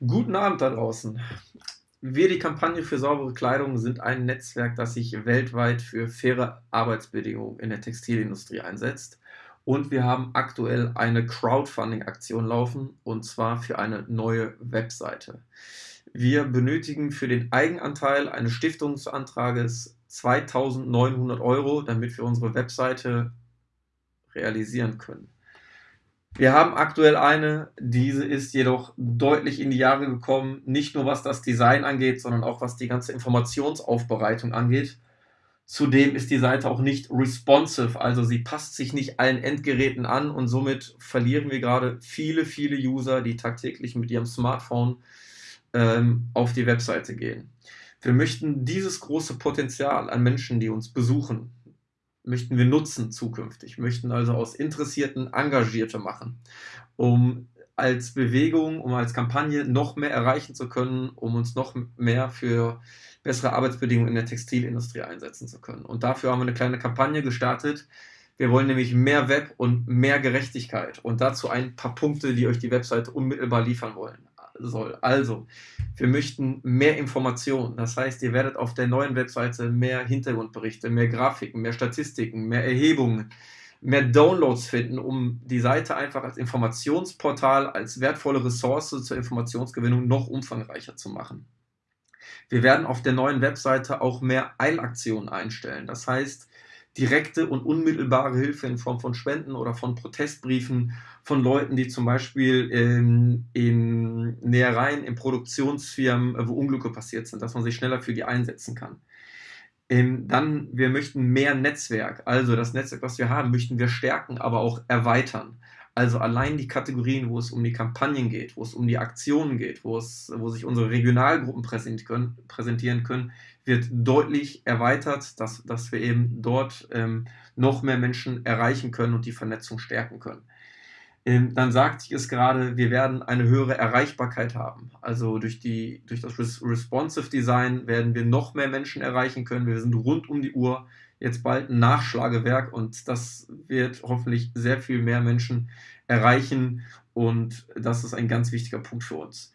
Guten Abend da draußen. Wir, die Kampagne für saubere Kleidung, sind ein Netzwerk, das sich weltweit für faire Arbeitsbedingungen in der Textilindustrie einsetzt. Und wir haben aktuell eine Crowdfunding-Aktion laufen, und zwar für eine neue Webseite. Wir benötigen für den Eigenanteil eines Stiftungsantrages 2900 Euro, damit wir unsere Webseite realisieren können. Wir haben aktuell eine, diese ist jedoch deutlich in die Jahre gekommen, nicht nur was das Design angeht, sondern auch was die ganze Informationsaufbereitung angeht. Zudem ist die Seite auch nicht responsive, also sie passt sich nicht allen Endgeräten an und somit verlieren wir gerade viele, viele User, die tagtäglich mit ihrem Smartphone ähm, auf die Webseite gehen. Wir möchten dieses große Potenzial an Menschen, die uns besuchen, möchten wir nutzen zukünftig, möchten also aus Interessierten Engagierte machen, um als Bewegung, um als Kampagne noch mehr erreichen zu können, um uns noch mehr für bessere Arbeitsbedingungen in der Textilindustrie einsetzen zu können. Und dafür haben wir eine kleine Kampagne gestartet. Wir wollen nämlich mehr Web und mehr Gerechtigkeit und dazu ein paar Punkte, die euch die Webseite unmittelbar liefern wollen soll. Also, wir möchten mehr Informationen. Das heißt, ihr werdet auf der neuen Webseite mehr Hintergrundberichte, mehr Grafiken, mehr Statistiken, mehr Erhebungen, mehr Downloads finden, um die Seite einfach als Informationsportal, als wertvolle Ressource zur Informationsgewinnung noch umfangreicher zu machen. Wir werden auf der neuen Webseite auch mehr Eilaktionen einstellen. Das heißt, direkte und unmittelbare Hilfe in Form von Spenden oder von Protestbriefen von Leuten, die zum Beispiel in, in Nähereien, in Produktionsfirmen, äh, wo Unglücke passiert sind, dass man sich schneller für die einsetzen kann. Ähm, dann, wir möchten mehr Netzwerk, also das Netzwerk, was wir haben, möchten wir stärken, aber auch erweitern. Also allein die Kategorien, wo es um die Kampagnen geht, wo es um die Aktionen geht, wo, es, wo sich unsere Regionalgruppen präsentieren können, wird deutlich erweitert, dass, dass wir eben dort ähm, noch mehr Menschen erreichen können und die Vernetzung stärken können. Ähm, dann sagte ich es gerade, wir werden eine höhere Erreichbarkeit haben. Also durch, die, durch das Responsive Design werden wir noch mehr Menschen erreichen können. Wir sind rund um die Uhr jetzt bald ein Nachschlagewerk und das wird hoffentlich sehr viel mehr Menschen erreichen und das ist ein ganz wichtiger Punkt für uns.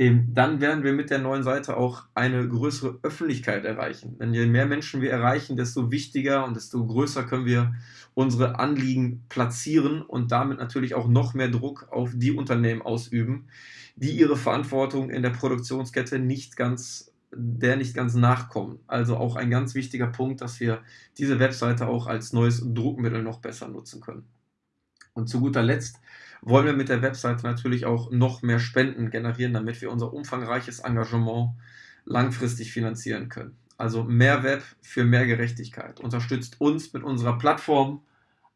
Ähm, dann werden wir mit der neuen Seite auch eine größere Öffentlichkeit erreichen. Denn je mehr Menschen wir erreichen, desto wichtiger und desto größer können wir unsere Anliegen platzieren und damit natürlich auch noch mehr Druck auf die Unternehmen ausüben, die ihre Verantwortung in der Produktionskette nicht ganz der nicht ganz nachkommen. Also auch ein ganz wichtiger Punkt, dass wir diese Webseite auch als neues Druckmittel noch besser nutzen können. Und zu guter Letzt wollen wir mit der Webseite natürlich auch noch mehr Spenden generieren, damit wir unser umfangreiches Engagement langfristig finanzieren können. Also mehr Web für mehr Gerechtigkeit. Unterstützt uns mit unserer Plattform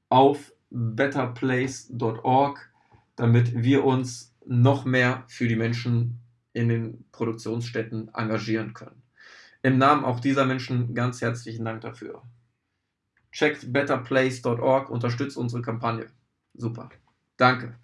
auf betterplace.org, damit wir uns noch mehr für die Menschen in den Produktionsstätten engagieren können. Im Namen auch dieser Menschen ganz herzlichen Dank dafür. Checkt betterplace.org, unterstützt unsere Kampagne. Super. Danke.